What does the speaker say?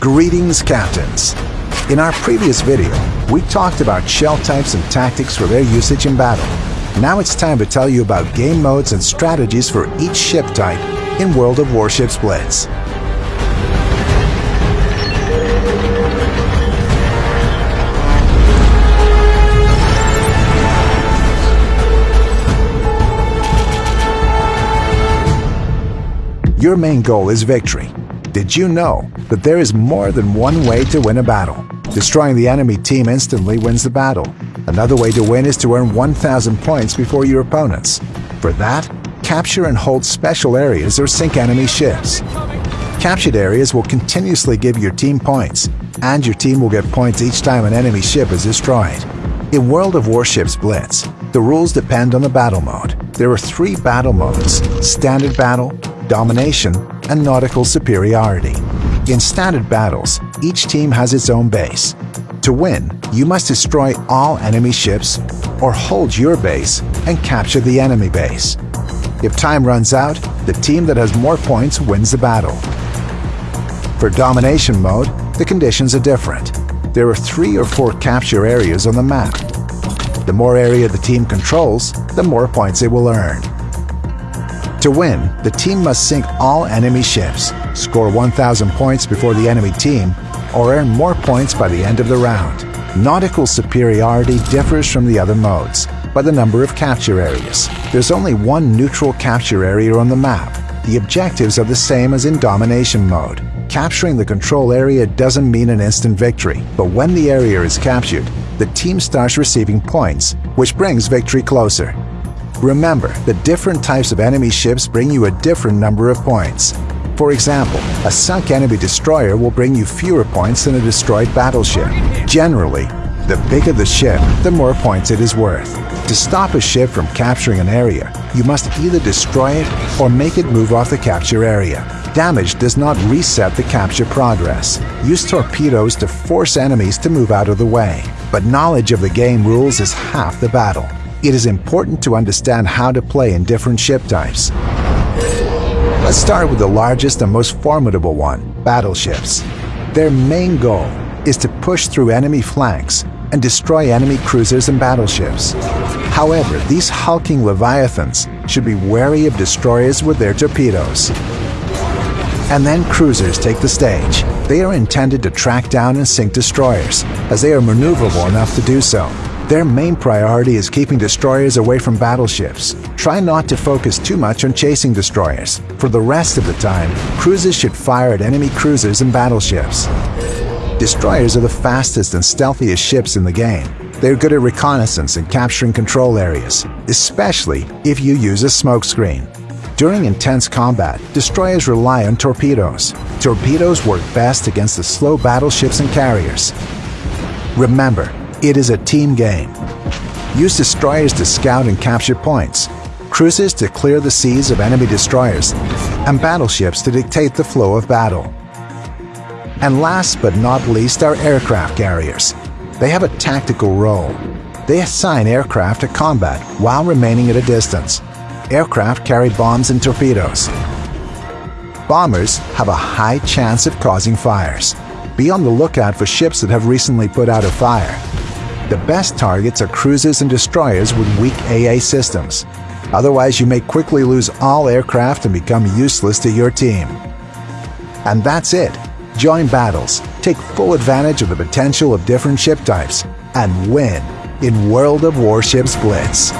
Greetings, Captains! In our previous video, we talked about shell types and tactics for their usage in battle. Now it's time to tell you about game modes and strategies for each ship type in World of Warships Blitz. Your main goal is victory. Did you know that there is more than one way to win a battle? Destroying the enemy team instantly wins the battle. Another way to win is to earn 1,000 points before your opponents. For that, capture and hold special areas or sink enemy ships. Captured areas will continuously give your team points, and your team will get points each time an enemy ship is destroyed. In World of Warships Blitz, the rules depend on the battle mode. There are three battle modes, Standard Battle, domination, and nautical superiority. In standard battles, each team has its own base. To win, you must destroy all enemy ships or hold your base and capture the enemy base. If time runs out, the team that has more points wins the battle. For domination mode, the conditions are different. There are three or four capture areas on the map. The more area the team controls, the more points it will earn. To win, the team must sink all enemy ships, score 1,000 points before the enemy team, or earn more points by the end of the round. Nautical superiority differs from the other modes by the number of capture areas. There's only one neutral capture area on the map. The objectives are the same as in domination mode. Capturing the control area doesn't mean an instant victory, but when the area is captured, the team starts receiving points, which brings victory closer. Remember that different types of enemy ships bring you a different number of points. For example, a sunk enemy destroyer will bring you fewer points than a destroyed battleship. Generally, the bigger the ship, the more points it is worth. To stop a ship from capturing an area, you must either destroy it or make it move off the capture area. Damage does not reset the capture progress. Use torpedoes to force enemies to move out of the way. But knowledge of the game rules is half the battle it is important to understand how to play in different ship types. Let's start with the largest and most formidable one, battleships. Their main goal is to push through enemy flanks and destroy enemy cruisers and battleships. However, these hulking leviathans should be wary of destroyers with their torpedoes. And then cruisers take the stage. They are intended to track down and sink destroyers, as they are maneuverable enough to do so. Their main priority is keeping destroyers away from battleships. Try not to focus too much on chasing destroyers. For the rest of the time, cruisers should fire at enemy cruisers and battleships. Destroyers are the fastest and stealthiest ships in the game. They're good at reconnaissance and capturing control areas, especially if you use a smokescreen. During intense combat, destroyers rely on torpedoes. Torpedoes work best against the slow battleships and carriers. Remember, it is a team game. Use destroyers to scout and capture points, cruisers to clear the seas of enemy destroyers, and battleships to dictate the flow of battle. And last but not least are aircraft carriers. They have a tactical role. They assign aircraft to combat while remaining at a distance. Aircraft carry bombs and torpedoes. Bombers have a high chance of causing fires. Be on the lookout for ships that have recently put out a fire. The best targets are cruisers and destroyers with weak AA systems. Otherwise, you may quickly lose all aircraft and become useless to your team. And that's it. Join battles, take full advantage of the potential of different ship types, and win in World of Warships Blitz.